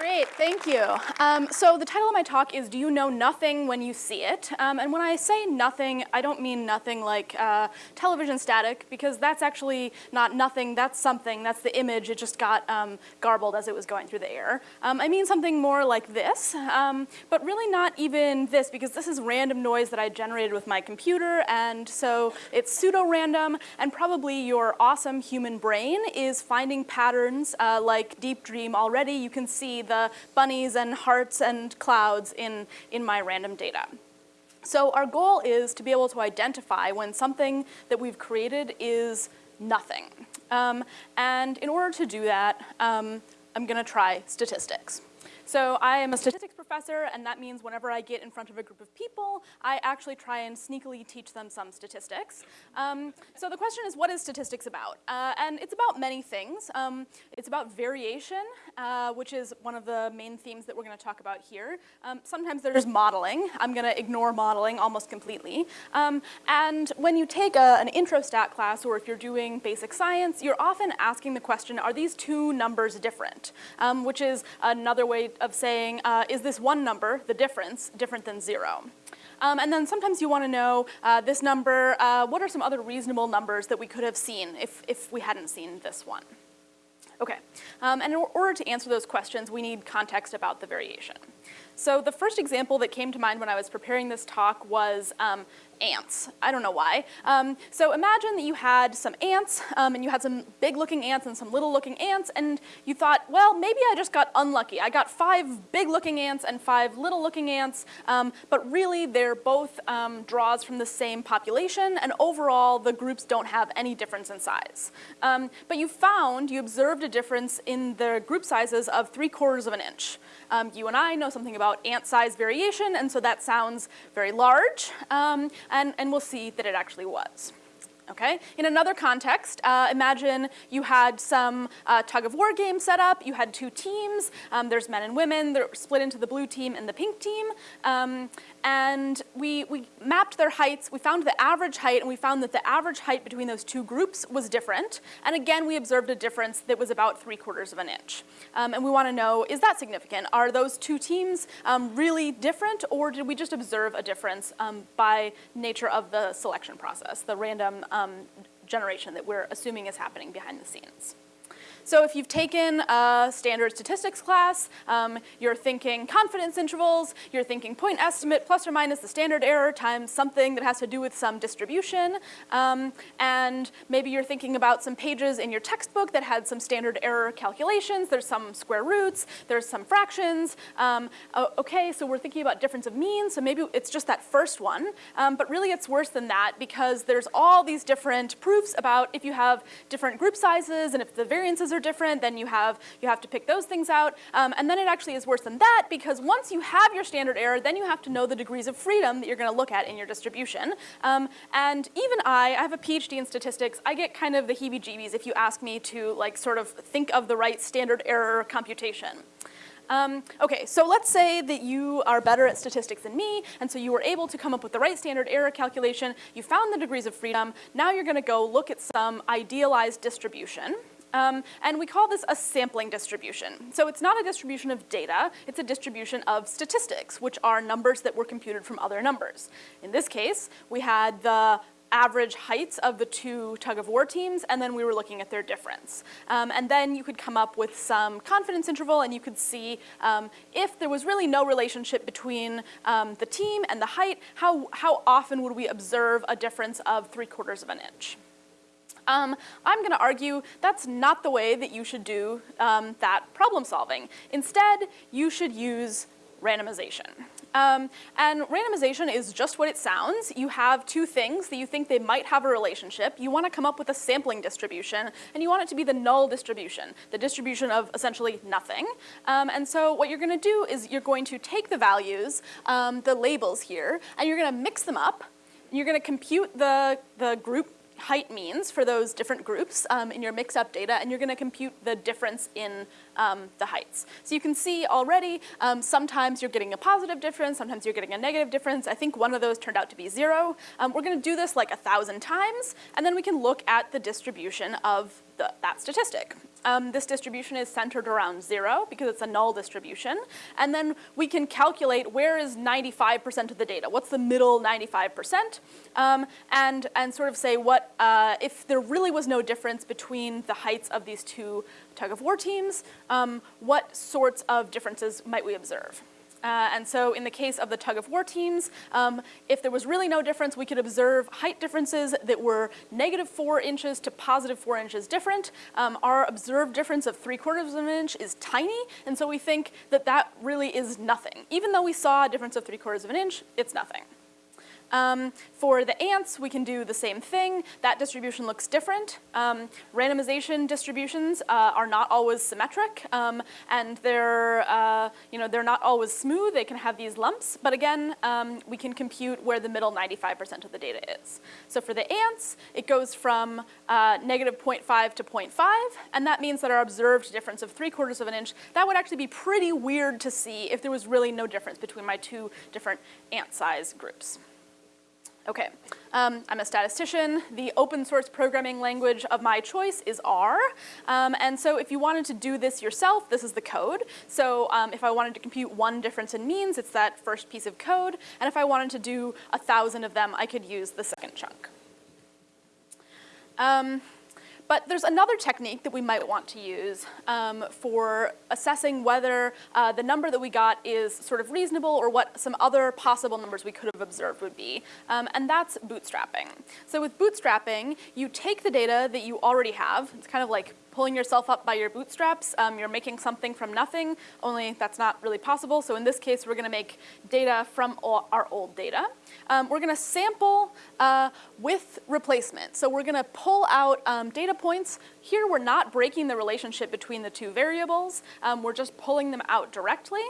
Great, thank you. Um, so the title of my talk is Do You Know Nothing When You See It? Um, and when I say nothing, I don't mean nothing like uh, television static, because that's actually not nothing, that's something, that's the image, it just got um, garbled as it was going through the air. Um, I mean something more like this, um, but really not even this, because this is random noise that I generated with my computer, and so it's pseudo-random, and probably your awesome human brain is finding patterns uh, like Deep Dream already. You can see the bunnies and hearts and clouds in, in my random data. So our goal is to be able to identify when something that we've created is nothing. Um, and in order to do that, um, I'm gonna try statistics. So I am a statistics professor, and that means whenever I get in front of a group of people, I actually try and sneakily teach them some statistics. Um, so the question is, what is statistics about? Uh, and it's about many things. Um, it's about variation, uh, which is one of the main themes that we're gonna talk about here. Um, sometimes there's modeling. I'm gonna ignore modeling almost completely. Um, and when you take a, an intro stat class, or if you're doing basic science, you're often asking the question, are these two numbers different? Um, which is another way of saying, uh, is this one number, the difference, different than zero? Um, and then sometimes you want to know uh, this number, uh, what are some other reasonable numbers that we could have seen if, if we hadn't seen this one? Okay, um, and in order to answer those questions, we need context about the variation. So the first example that came to mind when I was preparing this talk was um, ants. I don't know why. Um, so imagine that you had some ants, um, and you had some big looking ants and some little looking ants, and you thought, well, maybe I just got unlucky. I got five big looking ants and five little looking ants, um, but really they're both um, draws from the same population, and overall the groups don't have any difference in size. Um, but you found, you observed a difference in the group sizes of three quarters of an inch. Um, you and I know something about ant size variation, and so that sounds very large, um, and, and we'll see that it actually was. Okay? In another context, uh, imagine you had some uh, tug of war game set up, you had two teams, um, there's men and women, they're split into the blue team and the pink team, um, and we, we mapped their heights, we found the average height, and we found that the average height between those two groups was different, and again we observed a difference that was about three quarters of an inch. Um, and we wanna know, is that significant? Are those two teams um, really different, or did we just observe a difference um, by nature of the selection process, the random um, generation that we're assuming is happening behind the scenes. So if you've taken a standard statistics class, um, you're thinking confidence intervals, you're thinking point estimate plus or minus the standard error times something that has to do with some distribution, um, and maybe you're thinking about some pages in your textbook that had some standard error calculations, there's some square roots, there's some fractions. Um, okay, so we're thinking about difference of means, so maybe it's just that first one, um, but really it's worse than that because there's all these different proofs about if you have different group sizes and if the variances are different, then you have, you have to pick those things out. Um, and then it actually is worse than that because once you have your standard error, then you have to know the degrees of freedom that you're gonna look at in your distribution. Um, and even I, I have a PhD in statistics, I get kind of the heebie-jeebies if you ask me to like sort of think of the right standard error computation. Um, okay, so let's say that you are better at statistics than me, and so you were able to come up with the right standard error calculation, you found the degrees of freedom, now you're gonna go look at some idealized distribution. Um, and we call this a sampling distribution. So it's not a distribution of data, it's a distribution of statistics, which are numbers that were computed from other numbers. In this case, we had the average heights of the two tug of war teams, and then we were looking at their difference. Um, and then you could come up with some confidence interval, and you could see um, if there was really no relationship between um, the team and the height, how, how often would we observe a difference of three quarters of an inch. Um, I'm gonna argue that's not the way that you should do um, that problem solving. Instead, you should use randomization. Um, and randomization is just what it sounds. You have two things that you think they might have a relationship. You want to come up with a sampling distribution, and you want it to be the null distribution, the distribution of essentially nothing. Um, and so what you're going to do is you're going to take the values, um, the labels here, and you're going to mix them up. You're going to compute the, the group height means for those different groups um, in your mix-up data, and you're gonna compute the difference in um, the heights. So you can see already, um, sometimes you're getting a positive difference, sometimes you're getting a negative difference. I think one of those turned out to be zero. Um, we're gonna do this like a thousand times, and then we can look at the distribution of the, that statistic. Um, this distribution is centered around zero because it's a null distribution. And then we can calculate where is 95% of the data, what's the middle 95%, um, and, and sort of say what, uh, if there really was no difference between the heights of these two tug of war teams, um, what sorts of differences might we observe? Uh, and so in the case of the tug of war teams, um, if there was really no difference, we could observe height differences that were negative four inches to positive four inches different. Um, our observed difference of three quarters of an inch is tiny, and so we think that that really is nothing. Even though we saw a difference of three quarters of an inch, it's nothing. Um, for the ants, we can do the same thing. That distribution looks different. Um, randomization distributions uh, are not always symmetric, um, and they're, uh, you know, they're not always smooth. They can have these lumps, but again, um, we can compute where the middle 95% of the data is. So for the ants, it goes from uh, negative 0.5 to 0.5, and that means that our observed difference of 3 quarters of an inch, that would actually be pretty weird to see if there was really no difference between my two different ant size groups. Okay, um, I'm a statistician. The open source programming language of my choice is R. Um, and so if you wanted to do this yourself, this is the code. So um, if I wanted to compute one difference in means, it's that first piece of code. And if I wanted to do a thousand of them, I could use the second chunk. But there's another technique that we might want to use um, for assessing whether uh, the number that we got is sort of reasonable or what some other possible numbers we could have observed would be, um, and that's bootstrapping. So with bootstrapping, you take the data that you already have, it's kind of like pulling yourself up by your bootstraps. Um, you're making something from nothing, only that's not really possible. So in this case, we're gonna make data from our old data. Um, we're gonna sample uh, with replacement. So we're gonna pull out um, data points. Here we're not breaking the relationship between the two variables. Um, we're just pulling them out directly.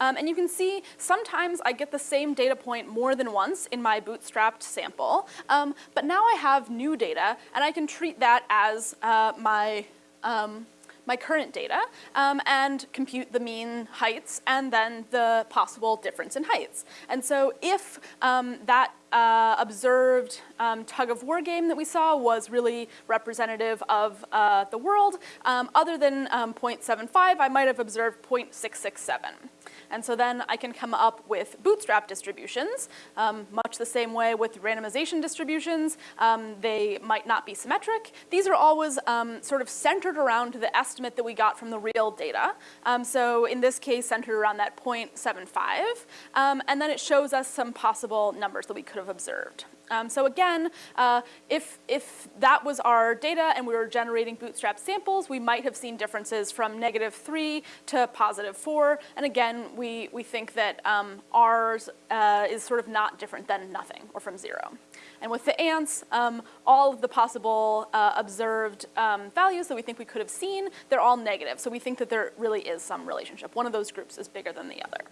Um, and you can see sometimes I get the same data point more than once in my bootstrapped sample. Um, but now I have new data and I can treat that as uh, my um, my current data um, and compute the mean heights and then the possible difference in heights. And so if um, that uh, observed um, tug of war game that we saw was really representative of uh, the world, um, other than um, 0.75, I might have observed 0.667. And so then I can come up with bootstrap distributions, um, much the same way with randomization distributions. Um, they might not be symmetric. These are always um, sort of centered around the estimate that we got from the real data. Um, so in this case, centered around that 0.75. Um, and then it shows us some possible numbers that we could have observed. Um, so again, uh, if, if that was our data and we were generating bootstrap samples, we might have seen differences from negative three to positive four. And again, we, we think that um, ours uh, is sort of not different than nothing or from zero. And with the ants, um, all of the possible uh, observed um, values that we think we could have seen, they're all negative. So we think that there really is some relationship. One of those groups is bigger than the other.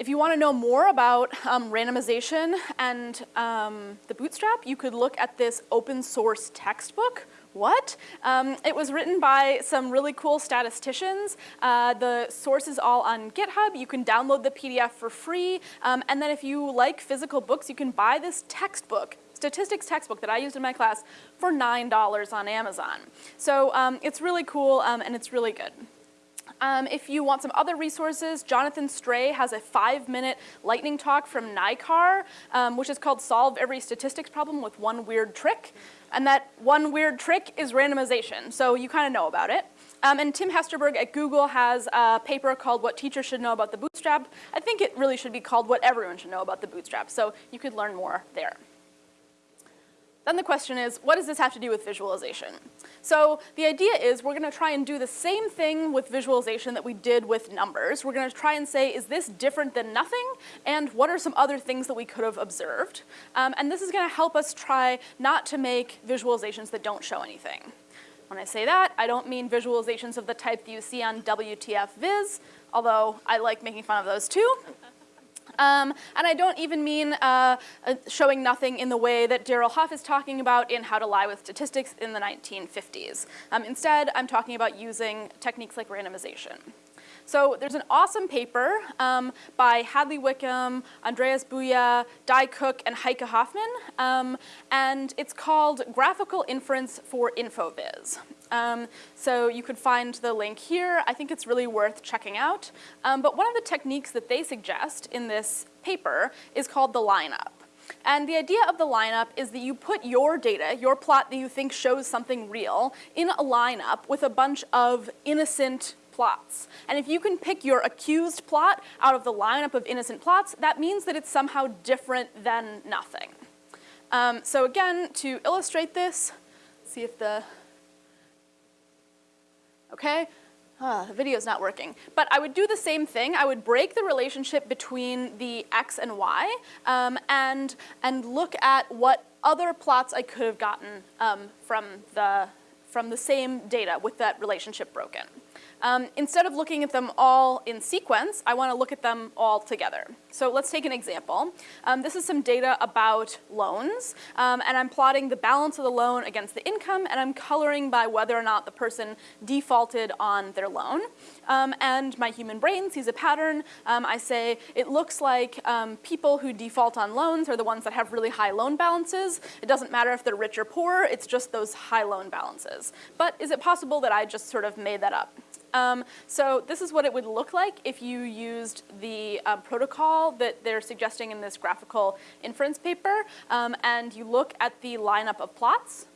If you want to know more about um, randomization and um, the bootstrap, you could look at this open source textbook. What? Um, it was written by some really cool statisticians. Uh, the source is all on GitHub. You can download the PDF for free. Um, and then if you like physical books, you can buy this textbook statistics textbook that I used in my class for $9 on Amazon. So um, it's really cool um, and it's really good. Um, if you want some other resources, Jonathan Stray has a five-minute lightning talk from NICAR, um, which is called Solve Every Statistics Problem with One Weird Trick. And that one weird trick is randomization, so you kind of know about it. Um, and Tim Hesterberg at Google has a paper called What Teachers Should Know About the Bootstrap. I think it really should be called What Everyone Should Know About the Bootstrap, so you could learn more there. Then the question is, what does this have to do with visualization? So the idea is we're gonna try and do the same thing with visualization that we did with numbers. We're gonna try and say, is this different than nothing? And what are some other things that we could have observed? Um, and this is gonna help us try not to make visualizations that don't show anything. When I say that, I don't mean visualizations of the type that you see on WTF Viz, although I like making fun of those too. Um, and I don't even mean uh, uh, showing nothing in the way that Darrell Huff is talking about in How to Lie with Statistics in the 1950s. Um, instead, I'm talking about using techniques like randomization. So there's an awesome paper um, by Hadley Wickham, Andreas Buja, Di Cook, and Heike Hofmann, um, and it's called Graphical Inference for InfoVis. Um, so you could find the link here. I think it's really worth checking out. Um, but one of the techniques that they suggest in this paper is called the lineup. And the idea of the lineup is that you put your data, your plot that you think shows something real, in a lineup with a bunch of innocent plots. And if you can pick your accused plot out of the lineup of innocent plots, that means that it's somehow different than nothing. Um, so again, to illustrate this, see if the, okay, uh, the video's not working. But I would do the same thing. I would break the relationship between the x and y um, and, and look at what other plots I could have gotten um, from, the, from the same data with that relationship broken. Um, instead of looking at them all in sequence, I want to look at them all together. So let's take an example. Um, this is some data about loans, um, and I'm plotting the balance of the loan against the income, and I'm coloring by whether or not the person defaulted on their loan. Um, and my human brain sees a pattern. Um, I say, it looks like um, people who default on loans are the ones that have really high loan balances. It doesn't matter if they're rich or poor, it's just those high loan balances. But is it possible that I just sort of made that up? Um, so this is what it would look like if you used the uh, protocol that they're suggesting in this graphical inference paper, um, and you look at the lineup of plots.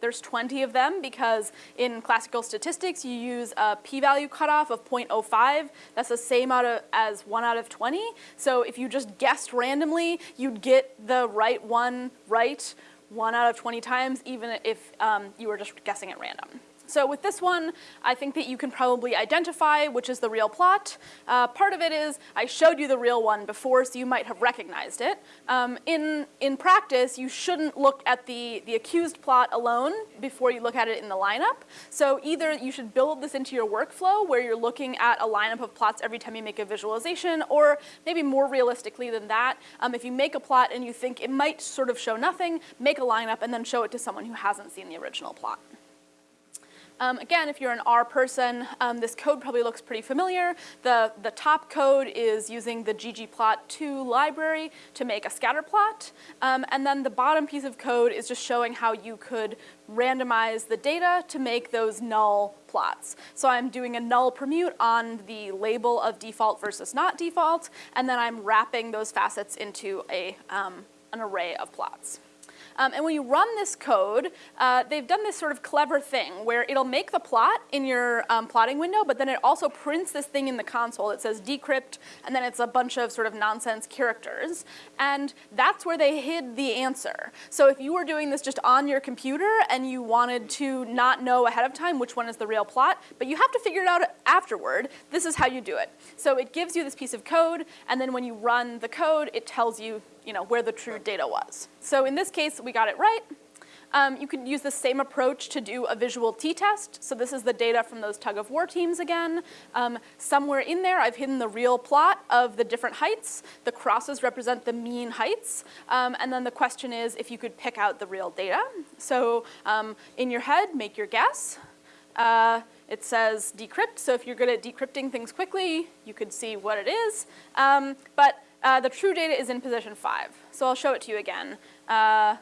There's 20 of them because in classical statistics you use a p-value cutoff of 0.05. That's the same out of, as 1 out of 20. So if you just guessed randomly, you'd get the right one right 1 out of 20 times, even if um, you were just guessing at random. So with this one, I think that you can probably identify which is the real plot. Uh, part of it is I showed you the real one before, so you might have recognized it. Um, in, in practice, you shouldn't look at the, the accused plot alone before you look at it in the lineup. So either you should build this into your workflow where you're looking at a lineup of plots every time you make a visualization, or maybe more realistically than that, um, if you make a plot and you think it might sort of show nothing, make a lineup and then show it to someone who hasn't seen the original plot. Um, again, if you're an R person, um, this code probably looks pretty familiar. The, the top code is using the ggplot2 library to make a scatter plot. Um, and then the bottom piece of code is just showing how you could randomize the data to make those null plots. So I'm doing a null permute on the label of default versus not default, and then I'm wrapping those facets into a, um, an array of plots. Um, and when you run this code, uh, they've done this sort of clever thing where it'll make the plot in your um, plotting window, but then it also prints this thing in the console. It says decrypt, and then it's a bunch of sort of nonsense characters. And that's where they hid the answer. So if you were doing this just on your computer and you wanted to not know ahead of time which one is the real plot, but you have to figure it out afterward, this is how you do it. So it gives you this piece of code, and then when you run the code, it tells you you know, where the true data was. So in this case, we got it right. Um, you could use the same approach to do a visual t-test. So this is the data from those tug of war teams again. Um, somewhere in there, I've hidden the real plot of the different heights. The crosses represent the mean heights. Um, and then the question is if you could pick out the real data. So um, in your head, make your guess. Uh, it says decrypt, so if you're good at decrypting things quickly, you could see what it is. Um, but uh, the true data is in position five. So I'll show it to you again. Uh,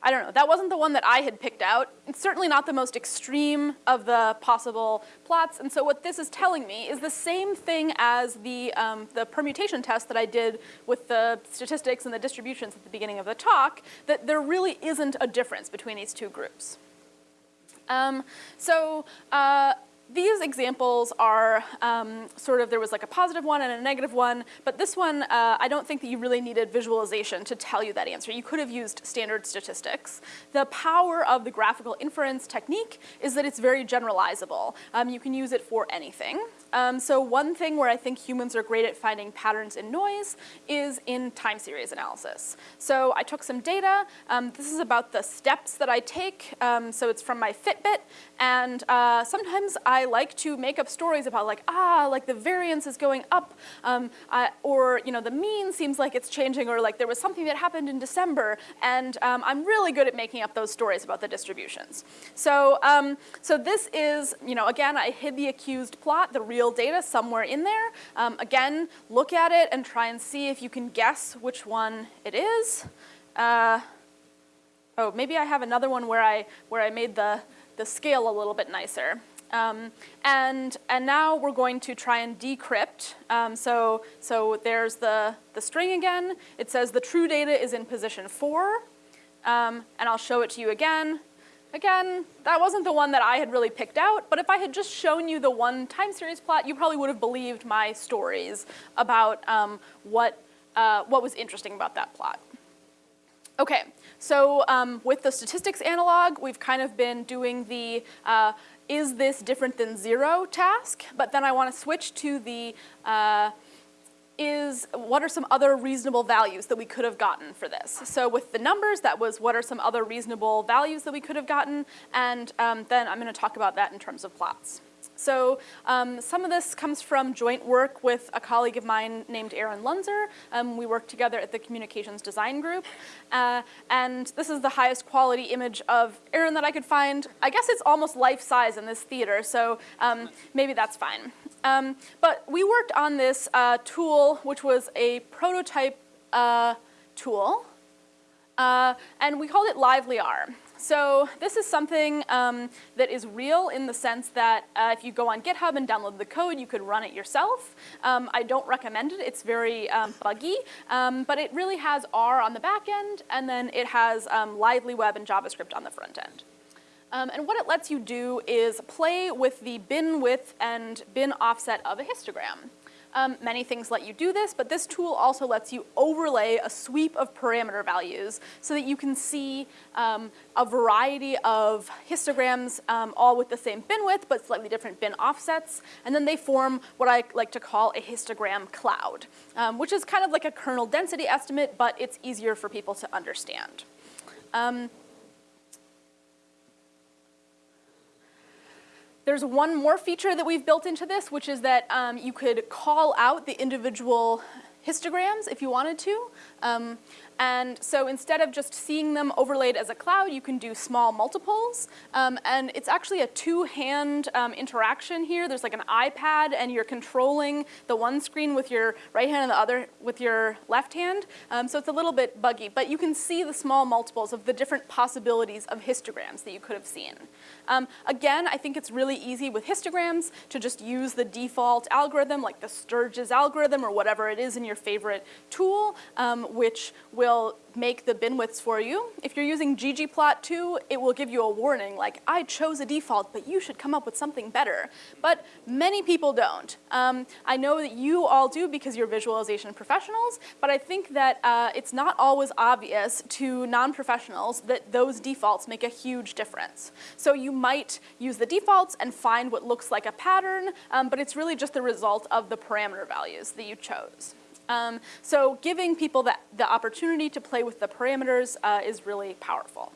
I don't know, that wasn't the one that I had picked out. It's certainly not the most extreme of the possible plots, and so what this is telling me is the same thing as the, um, the permutation test that I did with the statistics and the distributions at the beginning of the talk, that there really isn't a difference between these two groups. Um, so uh, these examples are um, sort of, there was like a positive one and a negative one, but this one, uh, I don't think that you really needed visualization to tell you that answer. You could have used standard statistics. The power of the graphical inference technique is that it's very generalizable. Um, you can use it for anything. Um, so one thing where I think humans are great at finding patterns in noise is in time series analysis. So I took some data. Um, this is about the steps that I take. Um, so it's from my Fitbit. And uh, sometimes I like to make up stories about like, ah, like the variance is going up, um, uh, or you know, the mean seems like it's changing, or like there was something that happened in December, and um, I'm really good at making up those stories about the distributions. So, um, so this is, you know, again, I hid the accused plot, the real data somewhere in there. Um, again, look at it and try and see if you can guess which one it is. Uh, oh, maybe I have another one where I, where I made the, the scale a little bit nicer. Um, and, and now we're going to try and decrypt. Um, so, so there's the, the string again. It says the true data is in position four. Um, and I'll show it to you again. Again, that wasn't the one that I had really picked out, but if I had just shown you the one time series plot, you probably would have believed my stories about um, what, uh, what was interesting about that plot. Okay, so um, with the statistics analog, we've kind of been doing the uh, is this different than zero task, but then I want to switch to the uh, is what are some other reasonable values that we could have gotten for this. So with the numbers, that was what are some other reasonable values that we could have gotten, and um, then I'm going to talk about that in terms of plots. So um, some of this comes from joint work with a colleague of mine named Aran Lunzer. Um, we work together at the Communications Design Group. Uh, and this is the highest quality image of Aran that I could find. I guess it's almost life-size in this theater, so um, maybe that's fine. Um, but we worked on this uh, tool, which was a prototype uh, tool. Uh, and we called it LivelyR. So this is something um, that is real in the sense that uh, if you go on GitHub and download the code, you could run it yourself. Um, I don't recommend it. It's very um, buggy, um, but it really has R on the back end, and then it has um, Lively Web and JavaScript on the front end. Um, and what it lets you do is play with the bin width and bin offset of a histogram. Um, many things let you do this, but this tool also lets you overlay a sweep of parameter values so that you can see um, a variety of histograms um, all with the same bin width but slightly different bin offsets, and then they form what I like to call a histogram cloud, um, which is kind of like a kernel density estimate, but it's easier for people to understand. There's one more feature that we've built into this, which is that um, you could call out the individual histograms if you wanted to. Um, and so instead of just seeing them overlaid as a cloud, you can do small multiples. Um, and it's actually a two-hand um, interaction here. There's like an iPad and you're controlling the one screen with your right hand and the other with your left hand. Um, so it's a little bit buggy, but you can see the small multiples of the different possibilities of histograms that you could have seen. Um, again, I think it's really easy with histograms to just use the default algorithm like the Sturges' algorithm or whatever it is in your favorite tool, um, which will will make the bin widths for you. If you're using ggplot2, it will give you a warning like, I chose a default, but you should come up with something better. But many people don't. Um, I know that you all do because you're visualization professionals, but I think that uh, it's not always obvious to non-professionals that those defaults make a huge difference. So you might use the defaults and find what looks like a pattern, um, but it's really just the result of the parameter values that you chose. Um, so giving people the, the opportunity to play with the parameters uh, is really powerful.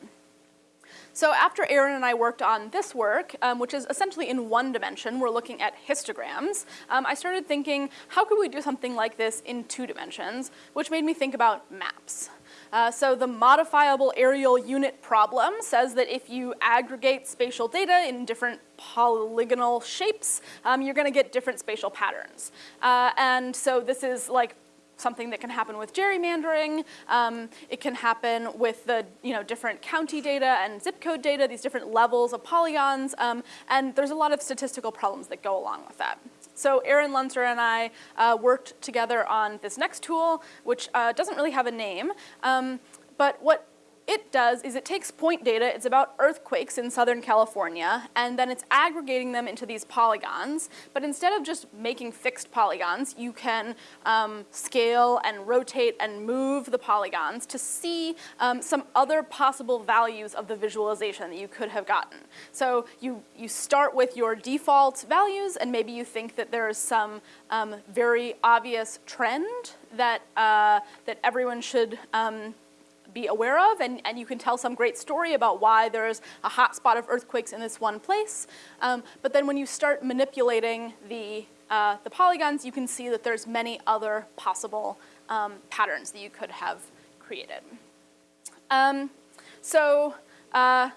So after Aran and I worked on this work, um, which is essentially in one dimension, we're looking at histograms, um, I started thinking, how could we do something like this in two dimensions, which made me think about maps. Uh, so the modifiable areal unit problem says that if you aggregate spatial data in different polygonal shapes, um, you're gonna get different spatial patterns. Uh, and so this is like something that can happen with gerrymandering. Um, it can happen with the you know, different county data and zip code data, these different levels of polygons, um, and there's a lot of statistical problems that go along with that. So Aran Lunzer and I uh, worked together on this next tool, which uh, doesn't really have a name, um, but what it does is it takes point data, it's about earthquakes in Southern California, and then it's aggregating them into these polygons. But instead of just making fixed polygons, you can um, scale and rotate and move the polygons to see um, some other possible values of the visualization that you could have gotten. So you, you start with your default values, and maybe you think that there is some um, very obvious trend that, uh, that everyone should um, be aware of, and, and you can tell some great story about why there's a hot spot of earthquakes in this one place. Um, but then when you start manipulating the, uh, the polygons, you can see that there's many other possible um, patterns that you could have created. Um, so uh,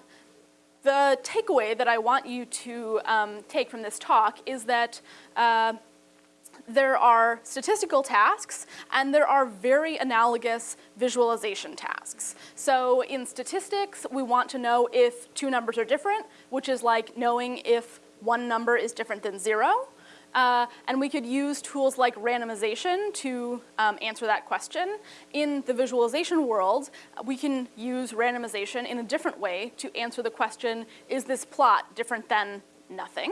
the takeaway that I want you to um, take from this talk is that uh, there are statistical tasks, and there are very analogous visualization tasks. So in statistics, we want to know if two numbers are different, which is like knowing if one number is different than zero. Uh, and we could use tools like randomization to um, answer that question. In the visualization world, we can use randomization in a different way to answer the question, is this plot different than nothing?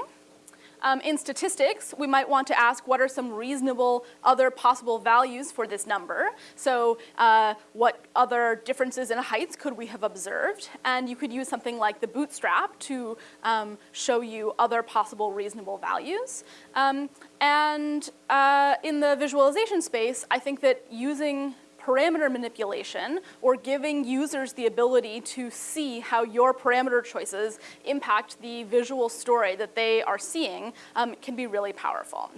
Um, in statistics, we might want to ask what are some reasonable other possible values for this number. So uh, what other differences in heights could we have observed? And you could use something like the bootstrap to um, show you other possible reasonable values. Um, and uh, in the visualization space, I think that using parameter manipulation or giving users the ability to see how your parameter choices impact the visual story that they are seeing um, can be really powerful.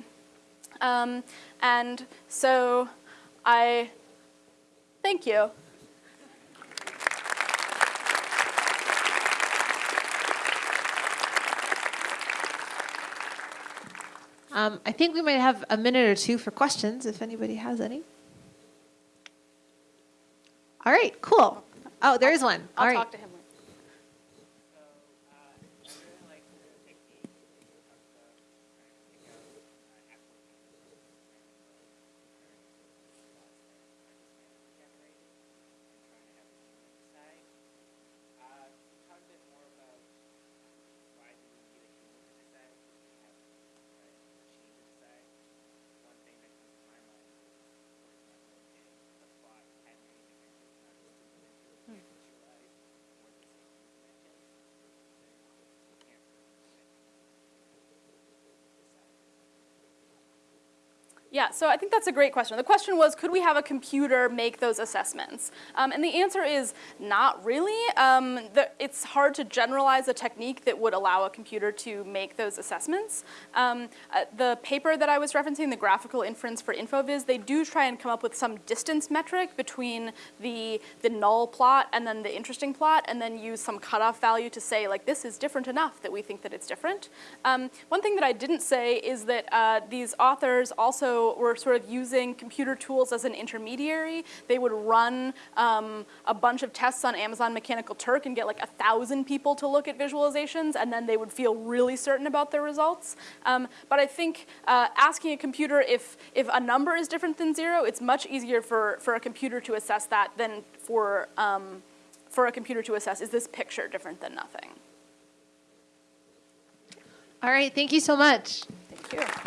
Um, and so I, thank you. Um, I think we might have a minute or two for questions if anybody has any. All right, cool. Oh, there is one. I'll All right. talk to him. Yeah, so I think that's a great question. The question was, could we have a computer make those assessments? Um, and the answer is not really. Um, the, it's hard to generalize a technique that would allow a computer to make those assessments. Um, uh, the paper that I was referencing, the graphical inference for InfoVis, they do try and come up with some distance metric between the, the null plot and then the interesting plot, and then use some cutoff value to say, like, this is different enough that we think that it's different. Um, one thing that I didn't say is that uh, these authors also were sort of using computer tools as an intermediary. They would run um, a bunch of tests on Amazon Mechanical Turk and get like a thousand people to look at visualizations, and then they would feel really certain about their results. Um, but I think uh, asking a computer if, if a number is different than zero, it's much easier for, for a computer to assess that than for, um, for a computer to assess, is this picture different than nothing? All right, thank you so much. Thank you.